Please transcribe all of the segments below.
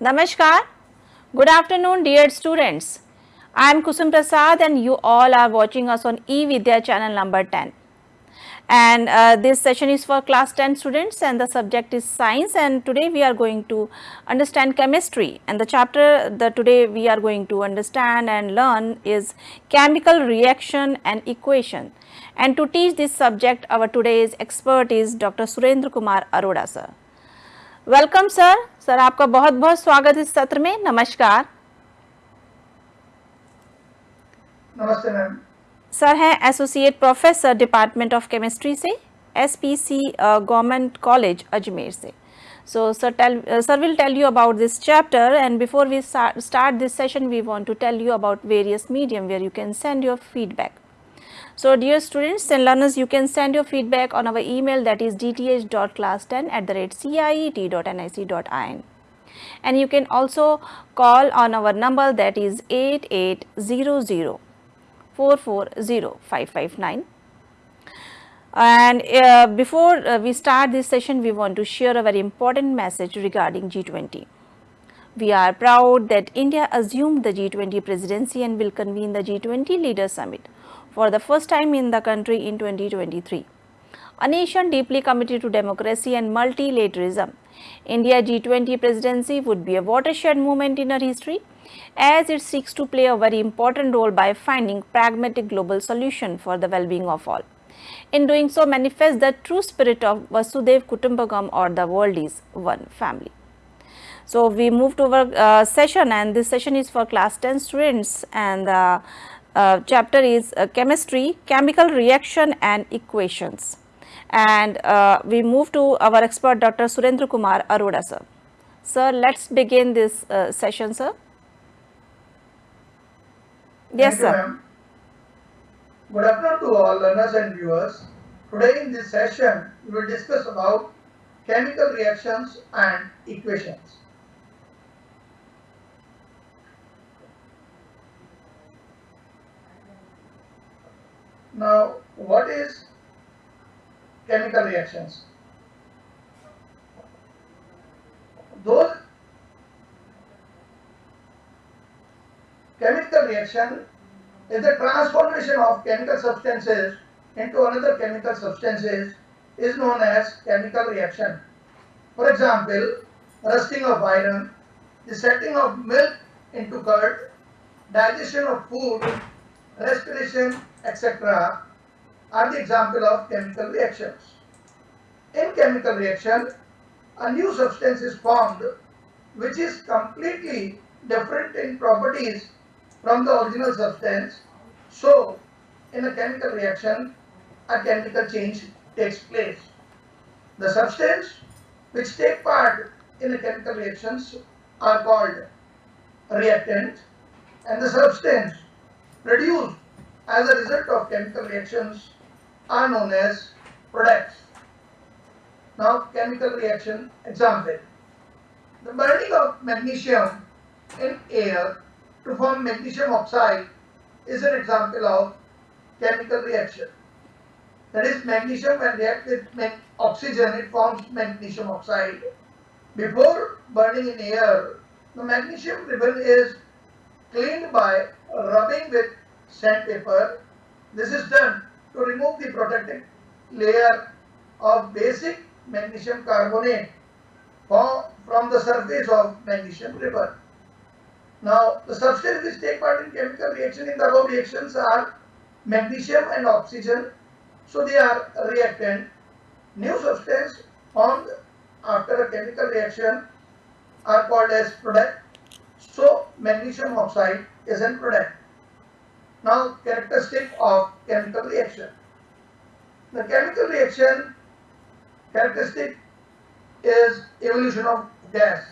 Namaskar. Good afternoon dear students. I am Kusum Prasad and you all are watching us on eVidya channel number 10. And uh, this session is for class 10 students and the subject is science and today we are going to understand chemistry and the chapter that today we are going to understand and learn is chemical reaction and equation. And to teach this subject our today's expert is Dr. Surendra Kumar Arora sir. Welcome sir sir आपका बहुत बहुत स्वागत इस सत्र में। नमस्कार। नमस्ते sir हैं associate professor department of chemistry से एसपीसी गवर्नमेंट कॉलेज अजमेर से। So sir tell sir will tell you about this chapter and before we start this session we want to tell you about various medium where you can send your feedback so dear students and learners you can send your feedback on our email that is dth.class10 at the rate ciet.nic.in and you can also call on our number that is 8800 440559 and uh, before uh, we start this session we want to share a very important message regarding G20. We are proud that India assumed the G20 presidency and will convene the G20 Leaders Summit for the first time in the country in 2023. A nation deeply committed to democracy and multilateralism, India G20 presidency would be a watershed moment in our history as it seeks to play a very important role by finding pragmatic global solution for the well-being of all. In doing so manifests the true spirit of Vasudhaiva Kutumbakam or the world is one family. So, we move to our uh, session and this session is for class 10 students and the uh, chapter is uh, chemistry, chemical reaction and equations. And uh, we move to our expert Dr. Surendra Kumar Arora sir. Sir, let's begin this uh, session sir. Yes Thank sir. Good afternoon to all learners and viewers. Today in this session, we will discuss about chemical reactions and equations. Now, what is chemical reactions? Those chemical reaction is the transformation of chemical substances into another chemical substances is known as chemical reaction. For example, rusting of iron, the setting of milk into curd, digestion of food, respiration, etc. are the example of chemical reactions. In chemical reaction, a new substance is formed which is completely different in properties from the original substance. So, in a chemical reaction, a chemical change takes place. The substance which take part in a chemical reactions are called reactant and the substance produced as a result of chemical reactions are known as products. Now, chemical reaction example. The burning of magnesium in air to form magnesium oxide is an example of chemical reaction. That is magnesium when react with oxygen it forms magnesium oxide. Before burning in air, the magnesium ribbon is cleaned by rubbing with sandpaper. This is done to remove the protective layer of basic magnesium carbonate from, the surface of magnesium ribbon. Now, the substances which take part in chemical reaction in the above reactions are magnesium and oxygen. So, they are reactant. New substance formed after a chemical reaction are called as product. So, magnesium oxide is product. Now, characteristic of chemical reaction. The chemical reaction characteristic is evolution of gas.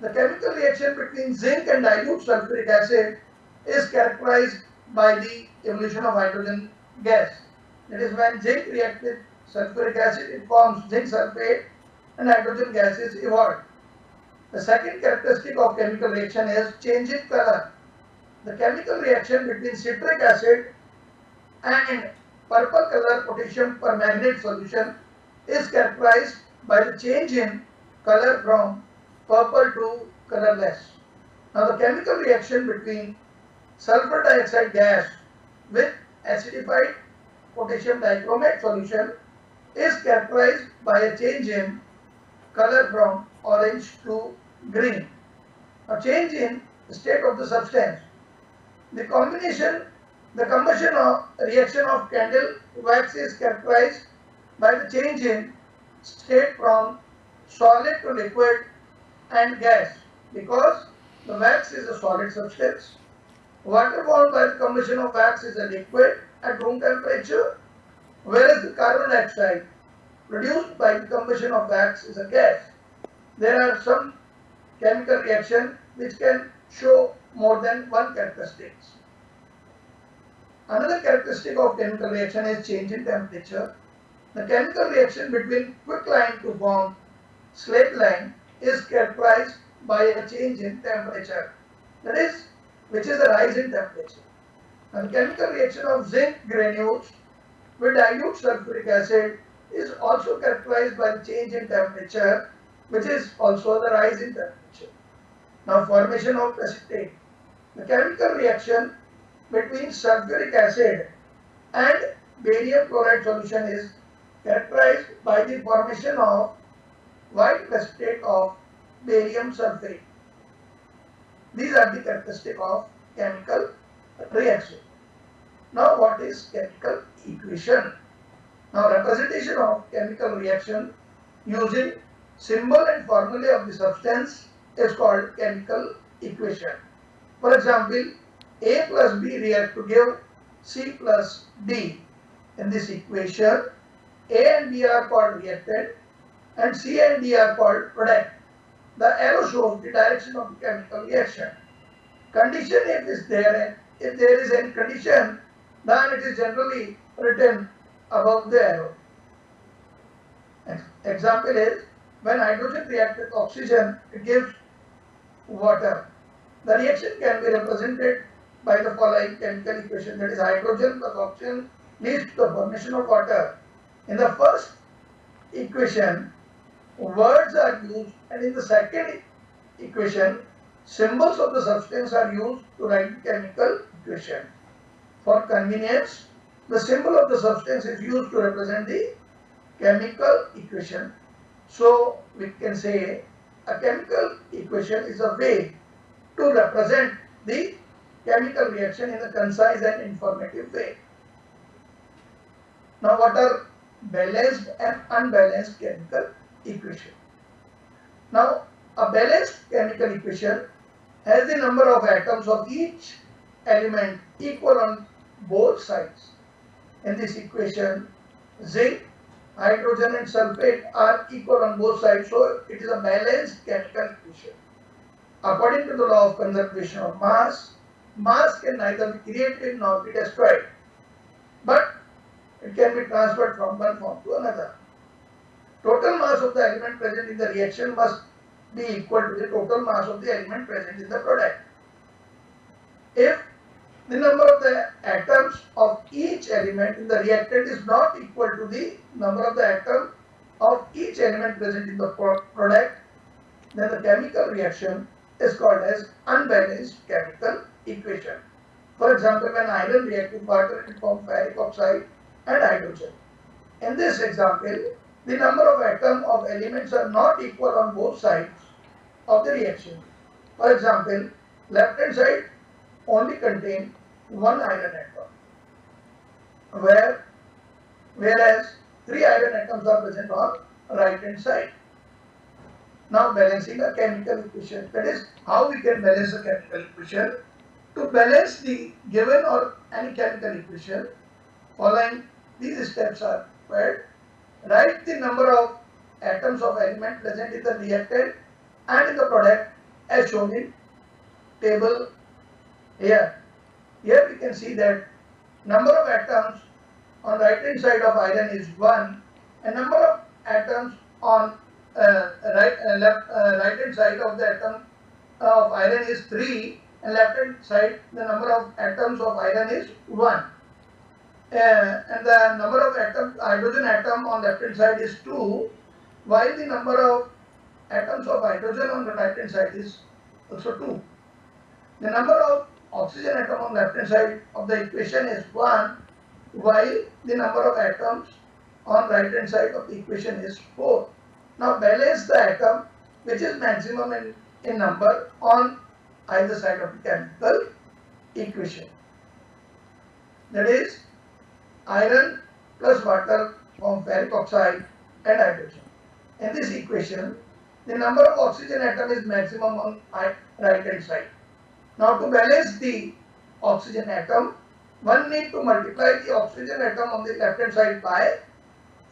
The chemical reaction between zinc and dilute sulfuric acid is characterized by the evolution of hydrogen gas. That is when zinc reacts with sulfuric acid, it forms zinc sulfate and hydrogen gas is evolved. The second characteristic of chemical reaction is change in color. The chemical reaction between citric acid and purple color potassium permanganate solution is characterized by the change in color from purple to colorless. Now the chemical reaction between sulfur dioxide gas with acidified potassium dichromate solution is characterized by a change in color from orange to green. A change in state of the substance. The combination, the combustion of reaction of candle wax is characterized by the change in state from solid to liquid and gas because the wax is a solid substance. Water formed by the combustion of wax is a liquid at room temperature whereas the carbon dioxide produced by the combustion of wax is a gas. There are some chemical reaction which can show more than one characteristics. Another characteristic of chemical reaction is change in temperature. The chemical reaction between quicklime to form slaked lime is characterized by a change in temperature. That is, which is a rise in temperature. And chemical reaction of zinc granules with dilute sulfuric acid is also characterized by the change in temperature, which is also the rise in temperature. Now, formation of precipitate. The chemical reaction between sulfuric acid and barium chloride solution is characterized by the formation of white precipitate of barium sulfate. These are the characteristics of chemical reaction. Now what is chemical equation? Now representation of chemical reaction using symbol and formula of the substance is called chemical equation. For example, A plus B react to give C plus D. In this equation, A and B are called reactant and C and D are called product. The arrow shows the direction of the chemical reaction. Condition if is there, if there is any condition, then it is generally written above the arrow. Example is when hydrogen reacts with oxygen, it gives water. The reaction can be represented by the following chemical equation that is hydrogen plus oxygen leads to the formation of water. In the first equation, words are used and in the second equation, symbols of the substance are used to write chemical equation. For convenience, the symbol of the substance is used to represent the chemical equation. So we can say a chemical equation is a way to represent the chemical reaction in a concise and informative way. Now what are balanced and unbalanced chemical equation? Now a balanced chemical equation has the number of atoms of each element equal on both sides. In this equation, zinc, hydrogen and sulfate are equal on both sides. So it is a balanced chemical equation. According to the law of conservation of mass, mass can neither be created nor be destroyed. But it can be transferred from one form to another. Total mass of the element present in the reaction must be equal to the total mass of the element present in the product. If the number of the atoms of element in the reactant is not equal to the number of the atom of each element present in the product, then the chemical reaction is called as unbalanced chemical equation. For example, when iron reacts with water, it forms ferric oxide and hydrogen. In this example, the number of atoms of elements are not equal on both sides of the reaction. For example, left hand side only contain one iron atom, where whereas three iron atoms are present on right hand side. Now balancing a chemical equation, that is how we can balance a chemical equation. To balance the given or any chemical equation, following these steps are required. Write the number of atoms of element present in the reactant and in the product as shown in table here. Here we can see that number of atoms on the right hand side of iron is 1 and number of atoms on uh, right uh, left uh, right hand side of the atom of iron is 3 and left hand side the number of atoms of iron is 1 uh, and the number of atom hydrogen atom on left hand side is 2 while the number of atoms of hydrogen on the right hand side is also 2. The number of oxygen atom on left hand side of the equation is 1 while the number of atoms on right hand side of the equation is 4. Now balance the atom which is maximum in, in number on either side of the chemical equation. That is iron plus water form ferric oxide and hydrogen. In this equation, the number of oxygen atom is maximum on right hand side. Now to balance the oxygen atom, one need to multiply the oxygen atom on the left hand side by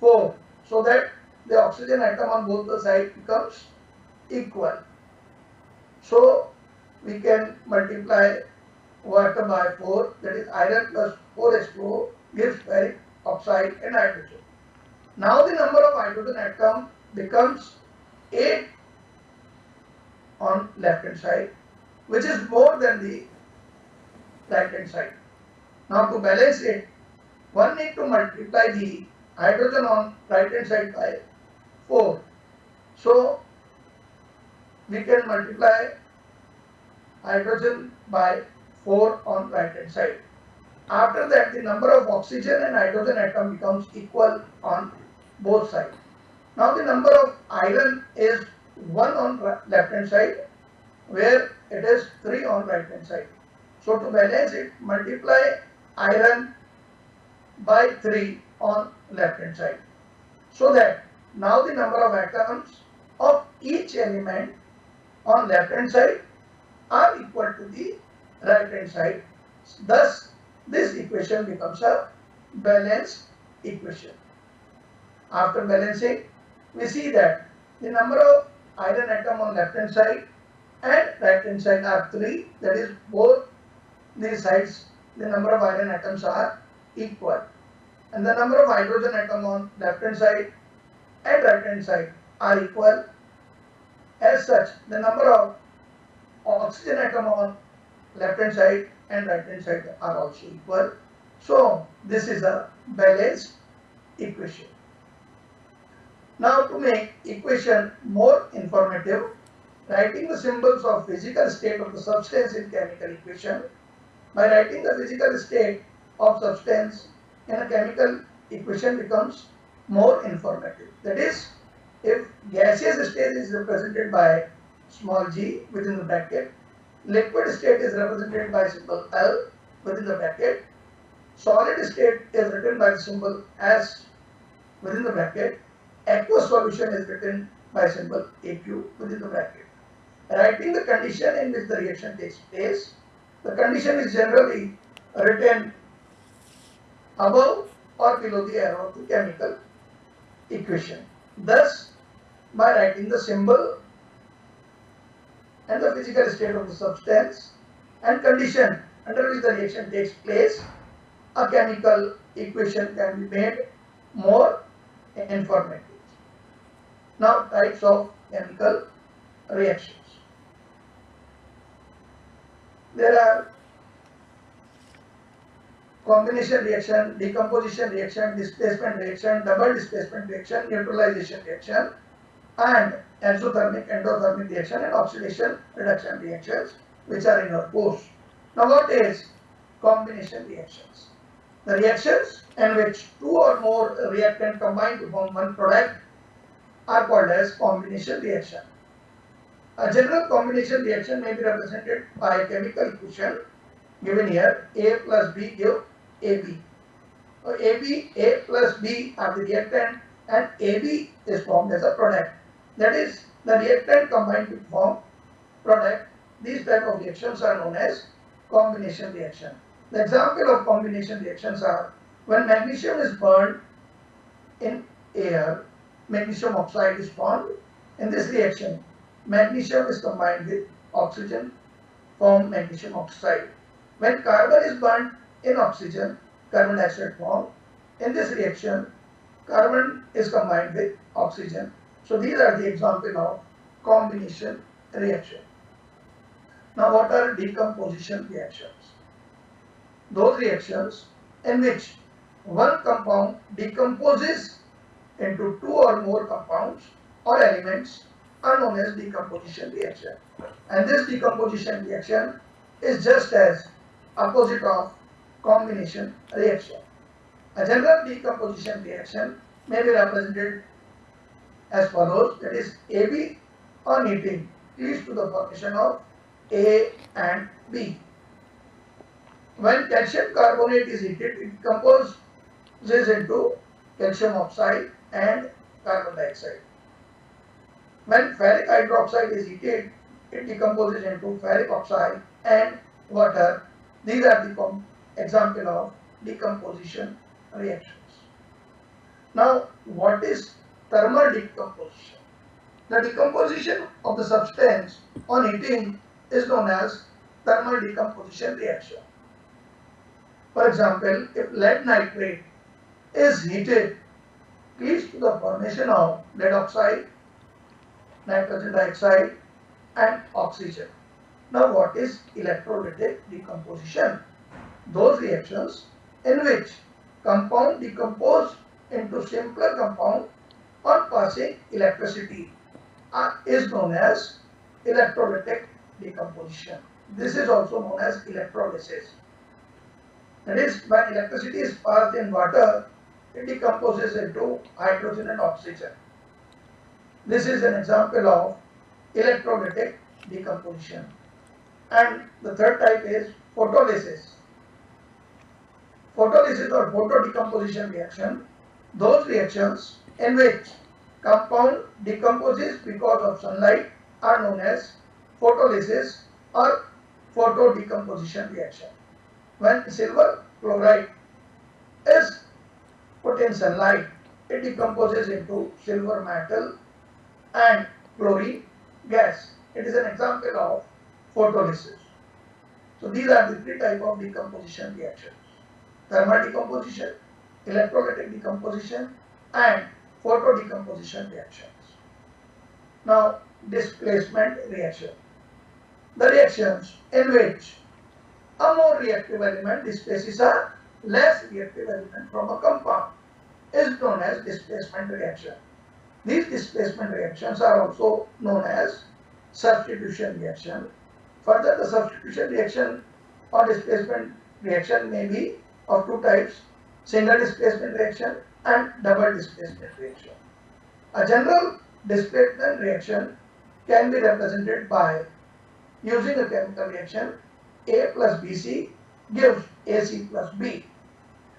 4 so that the oxygen atom on both the sides becomes equal. So we can multiply water by 4 that is iron plus 4H2O gives ferric oxide and hydrogen. Now the number of hydrogen atom becomes 8 on left hand side which is more than the right hand side. Now to balance it one need to multiply the hydrogen on right hand side by 4. So we can multiply hydrogen by 4 on right hand side. After that the number of oxygen and hydrogen atom becomes equal on both sides. Now the number of iron is 1 on left hand side where it is 3 on right hand side. So to balance it multiply iron by 3 on left hand side. So that now the number of atoms of each element on left hand side are equal to the right hand side. Thus this equation becomes a balanced equation. After balancing we see that the number of iron atom on left hand side and right hand side are 3 that is both these sides the number of iron atoms are equal and the number of hydrogen atom on left hand side and right hand side are equal. As such, the number of oxygen atom on left hand side and right hand side are also equal. So, this is a balanced equation. Now, to make equation more informative, writing the symbols of physical state of the substance in chemical equation, by writing the physical state of substance in a chemical equation becomes more informative. That is, if gaseous state is represented by small g within the bracket, liquid state is represented by symbol L within the bracket, solid state is written by the symbol S within the bracket, aqueous solution is written by symbol AQ within the bracket. Writing the condition in which the reaction takes place, the condition is generally written above or below the arrow of the chemical equation. Thus, by writing the symbol and the physical state of the substance and condition under which the reaction takes place, a chemical equation can be made more informative. Now, types of chemical reactions. There are combination reaction, decomposition reaction, displacement reaction, double displacement reaction, neutralization reaction and exothermic, endothermic reaction and oxidation reduction reactions which are in our course. Now what is combination reactions? The reactions in which two or more reactant combine to form one product are called as combination reaction. A general combination reaction may be represented by chemical equation given here A plus B give AB. So AB, A plus B are the reactant and AB is formed as a product. That is the reactant combined to form product. These type of reactions are known as combination reaction. The example of combination reactions are when magnesium is burned in air, magnesium oxide is formed. In this reaction, magnesium is combined with oxygen form magnesium oxide. When carbon is burned in oxygen, carbon dioxide form. In this reaction, carbon is combined with oxygen. So these are the example of combination reaction. Now what are decomposition reactions? Those reactions in which one compound decomposes into two or more compounds or elements are known as decomposition reaction. And this decomposition reaction is just as opposite of combination reaction. A general decomposition reaction may be represented as follows that is AB on heating leads to the formation of A and B. When calcium carbonate is heated it decomposes into calcium oxide and carbon dioxide. When ferric hydroxide is heated it decomposes into ferric oxide and water. These are the example of decomposition reactions. Now what is thermal decomposition? The decomposition of the substance on heating is known as thermal decomposition reaction. For example, if lead nitrate is heated, leads to the formation of lead oxide, nitrogen dioxide and oxygen. Now what is electrolytic decomposition? Those reactions in which compound decompose into simpler compound on passing electricity uh, is known as electrolytic decomposition. This is also known as electrolysis. That is when electricity is passed in water, it decomposes into hydrogen and oxygen. This is an example of electrolytic decomposition. And the third type is photolysis. Photolysis or photodecomposition reaction, those reactions in which compound decomposes because of sunlight are known as photolysis or photodecomposition reaction. When silver chloride is put in sunlight, it decomposes into silver metal and chlorine gas. It is an example of photolysis. So these are the three type of decomposition reactions. Thermal decomposition, electrolytic decomposition and photodecomposition reactions. Now displacement reaction. The reactions in which a more reactive element displaces a less reactive element from a compound is known as displacement reaction. These displacement reactions are also known as substitution reaction. Further, the substitution reaction or displacement reaction may be of two types, single displacement reaction and double displacement reaction. A general displacement reaction can be represented by using a chemical reaction A plus BC gives AC plus B.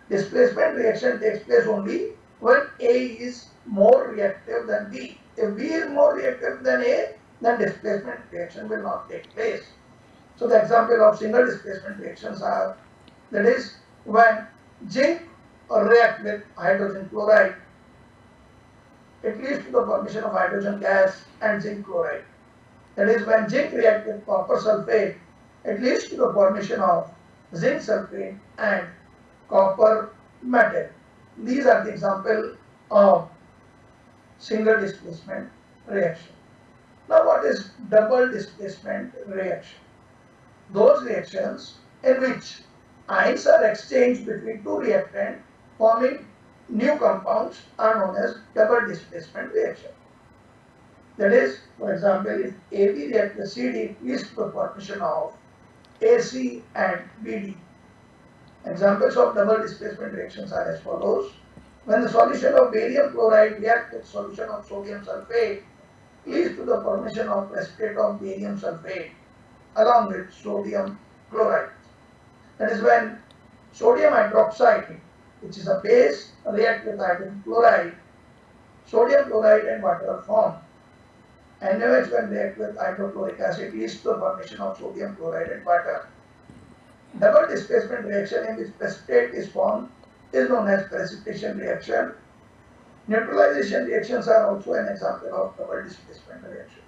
Displacement reaction takes place only when A is more reactive than B. If B is more reactive than A, then displacement reaction will not take place. So the example of single displacement reactions are that is when zinc react with hydrogen chloride, it leads to the formation of hydrogen gas and zinc chloride. That is when zinc reacts with copper sulfate, it leads to the formation of zinc sulfate and copper metal. These are the example of single displacement reaction. Now what is double displacement reaction? Those reactions in which ions are exchanged between two reactants forming new compounds are known as double displacement reaction. That is, for example, if AB reacts with CD the formation of AC and BD. Examples of double displacement reactions are as follows. When the solution of barium chloride reacts with solution of sodium sulfate, leads to the formation of precipitate of barium sulfate along with sodium chloride. That is when sodium hydroxide, which is a base, react with hydrogen chloride, sodium chloride and water are formed. NaOH when react with hydrochloric acid leads to the formation of sodium chloride and water. Double displacement reaction in which precipitate is formed is known as precipitation reaction. Neutralization reactions are also an example of double displacement reactions.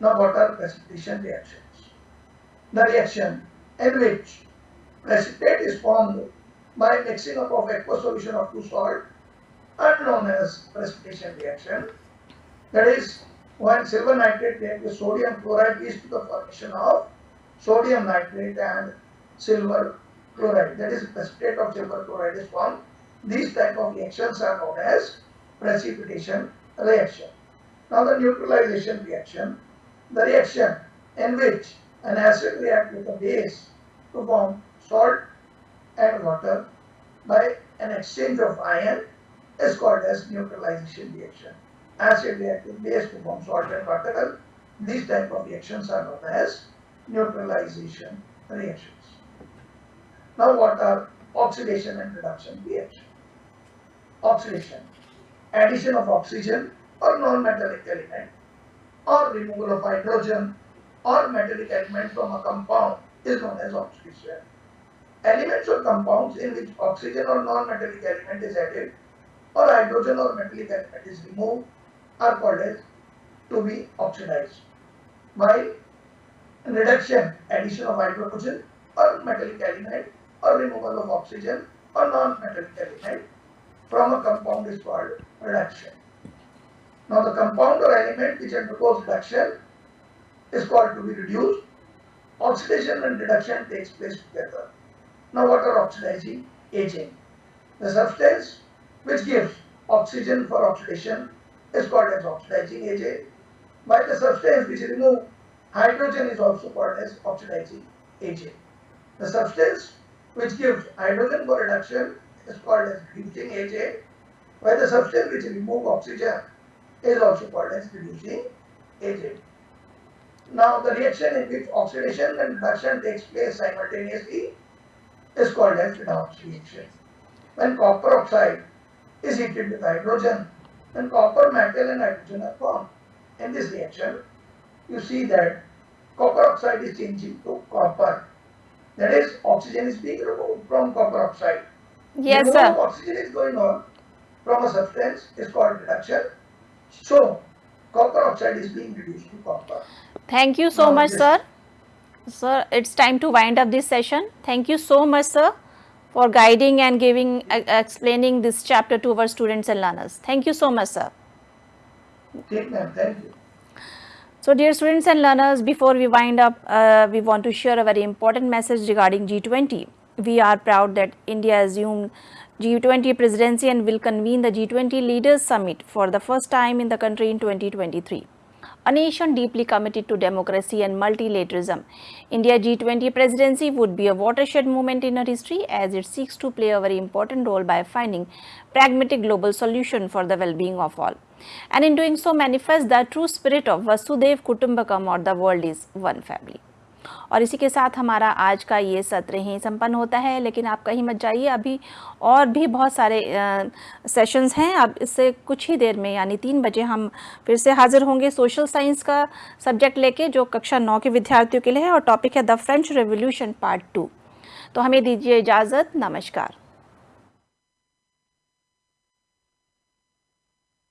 Now what are precipitation reactions? The reaction in which precipitate is formed by mixing up of aqueous solution of two salt are known as precipitation reaction. That is when silver nitrate reacts with sodium chloride leads to the formation of sodium nitrate and silver chloride. That is precipitate of silver chloride is formed. These type of reactions are known as precipitation reaction. Now the neutralization reaction, the reaction in which an acid reacts with a base to form salt and water by an exchange of ion is called as neutralization reaction. Acid reacts with base to form salt and water. These type of reactions are known as neutralization reactions. Now what are oxidation and reduction reaction? Oxidation, addition of oxygen or non-metallic element or removal of hydrogen or metallic element from a compound is known as oxidation. Elements or compounds in which oxygen or non-metallic element is added or hydrogen or metallic element is removed are called as to be oxidized. While reduction, addition of hydrogen or metallic element or removal of oxygen or non-metallic element from a compound is called reduction. Now the compound or element which undergoes reduction is called to be reduced. Oxidation and reduction takes place together. Now what are oxidizing agent? The substance which gives oxygen for oxidation is called as oxidizing agent. While the substance which remove hydrogen is also called as oxidizing agent. The substance which gives hydrogen for reduction is called as reducing agent, while the substance which remove oxygen is also called as reducing agent. Now the reaction in which oxidation and reduction takes place simultaneously is called as redox reaction. When copper oxide is heated with hydrogen, then copper metal and hydrogen are formed. In this reaction, you see that copper oxide is changing to copper. That is, oxygen is being removed from copper oxide. Yes, Removal of sir. oxygen is going on from a substance is called reduction. So, copper oxide is being reduced to copper. Thank you so Now much, sir. Sir, it's time to wind up this session. Thank you so much, sir, for guiding and giving, uh, explaining this chapter to our students and learners. Thank you so much, sir. Take ma'am, thank you. So, dear students and learners, before we wind up, uh, we want to share a very important message regarding G20. We are proud that India assumed G20 presidency and will convene the G20 Leaders Summit for the first time in the country in 2023. A nation deeply committed to democracy and multilateralism, India G20 presidency would be a watershed moment in our history as it seeks to play a very important role by finding pragmatic global solution for the well-being of all. And in doing so manifest the true spirit of Vasudhaiva Kutumbakam or the world is one family. और इसी के साथ हमारा आज का ये सत्र ही संपन्न होता है। लेकिन आप कहीं मत जाइए, अभी और भी बहुत सारे सेशंस हैं। अब इससे कुछ ही देर में, यानी तीन बजे हम फिर से हाजिर होंगे सोशल साइंस का सब्जेक्ट लेके, जो कक्षा नौ के विद्यार्थियों के लिए है, और टॉपिक है the French revolution part two. तो हमें दीजिए इजाज़त। नमस्कार।